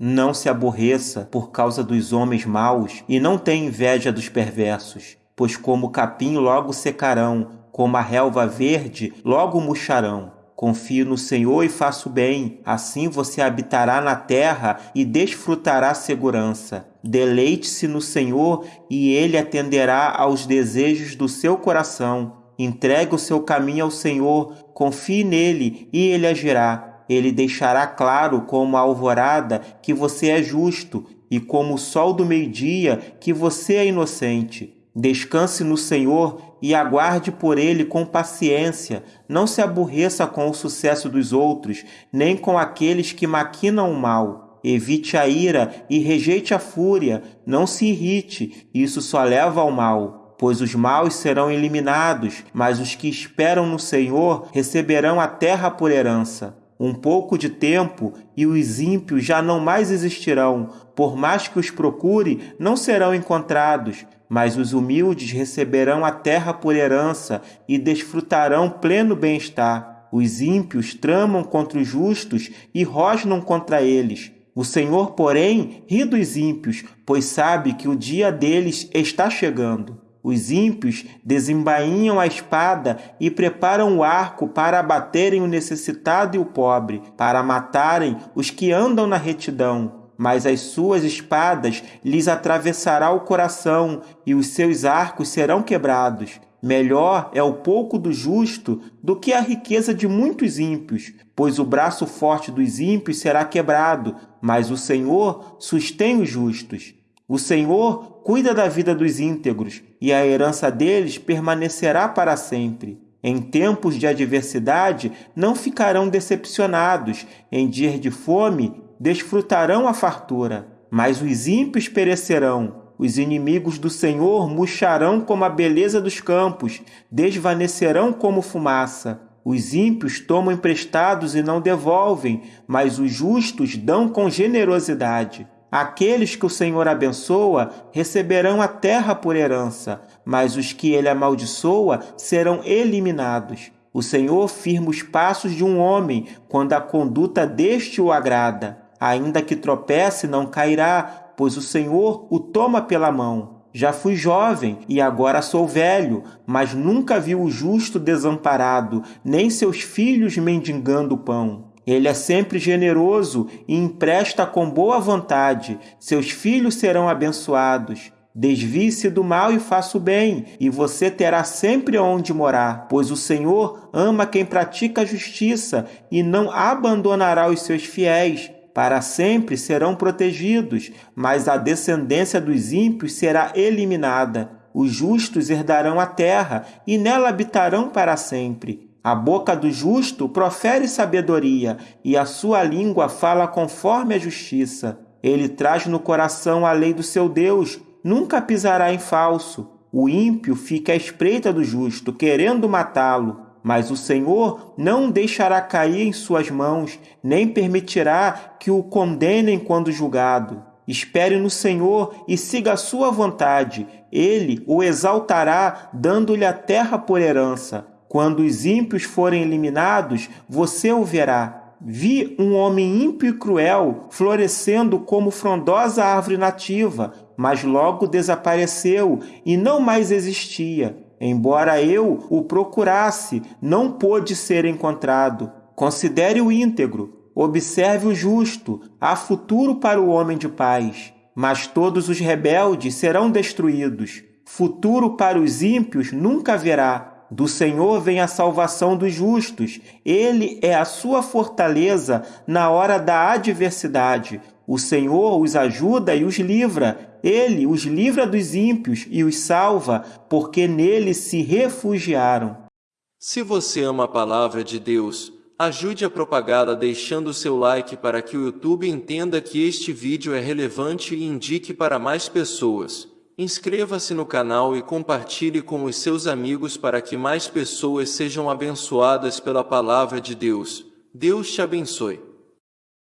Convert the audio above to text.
Não se aborreça por causa dos homens maus e não tenha inveja dos perversos, pois como o capim logo secarão, como a relva verde logo murcharão. Confie no Senhor e faça o bem, assim você habitará na terra e desfrutará segurança. Deleite-se no Senhor e ele atenderá aos desejos do seu coração. Entregue o seu caminho ao Senhor, confie nele e ele agirá. Ele deixará claro como a alvorada que você é justo e como o sol do meio-dia que você é inocente. Descanse no Senhor e aguarde por ele com paciência. Não se aborreça com o sucesso dos outros, nem com aqueles que maquinam o mal. Evite a ira e rejeite a fúria. Não se irrite, isso só leva ao mal. Pois os maus serão eliminados, mas os que esperam no Senhor receberão a terra por herança. Um pouco de tempo e os ímpios já não mais existirão, por mais que os procure, não serão encontrados mas os humildes receberão a terra por herança e desfrutarão pleno bem-estar. Os ímpios tramam contra os justos e rosnam contra eles. O Senhor, porém, ri dos ímpios, pois sabe que o dia deles está chegando. Os ímpios desembainham a espada e preparam o arco para abaterem o necessitado e o pobre, para matarem os que andam na retidão mas as suas espadas lhes atravessará o coração e os seus arcos serão quebrados. Melhor é o pouco do justo do que a riqueza de muitos ímpios, pois o braço forte dos ímpios será quebrado, mas o Senhor sustém os justos. O Senhor cuida da vida dos íntegros, e a herança deles permanecerá para sempre. Em tempos de adversidade não ficarão decepcionados, em dias de fome desfrutarão a fartura, mas os ímpios perecerão. Os inimigos do Senhor murcharão como a beleza dos campos, desvanecerão como fumaça. Os ímpios tomam emprestados e não devolvem, mas os justos dão com generosidade. Aqueles que o Senhor abençoa receberão a terra por herança, mas os que ele amaldiçoa serão eliminados. O Senhor firma os passos de um homem quando a conduta deste o agrada. Ainda que tropece, não cairá, pois o Senhor o toma pela mão. Já fui jovem e agora sou velho, mas nunca vi o justo desamparado, nem seus filhos mendigando pão. Ele é sempre generoso e empresta com boa vontade. Seus filhos serão abençoados. Desvie-se do mal e faça o bem, e você terá sempre onde morar, pois o Senhor ama quem pratica a justiça e não abandonará os seus fiéis para sempre serão protegidos, mas a descendência dos ímpios será eliminada. Os justos herdarão a terra e nela habitarão para sempre. A boca do justo profere sabedoria e a sua língua fala conforme a justiça. Ele traz no coração a lei do seu Deus, nunca pisará em falso. O ímpio fica à espreita do justo, querendo matá-lo mas o Senhor não deixará cair em suas mãos, nem permitirá que o condenem quando julgado. Espere no Senhor e siga a sua vontade. Ele o exaltará, dando-lhe a terra por herança. Quando os ímpios forem eliminados, você o verá. Vi um homem ímpio e cruel florescendo como frondosa árvore nativa, mas logo desapareceu e não mais existia. Embora eu o procurasse, não pôde ser encontrado. Considere o íntegro, observe o justo, há futuro para o homem de paz. Mas todos os rebeldes serão destruídos. Futuro para os ímpios nunca haverá. Do Senhor vem a salvação dos justos. Ele é a sua fortaleza na hora da adversidade. O Senhor os ajuda e os livra. Ele os livra dos ímpios e os salva, porque nele se refugiaram. Se você ama a palavra de Deus, ajude a propagá-la deixando seu like para que o YouTube entenda que este vídeo é relevante e indique para mais pessoas. Inscreva-se no canal e compartilhe com os seus amigos para que mais pessoas sejam abençoadas pela palavra de Deus. Deus te abençoe.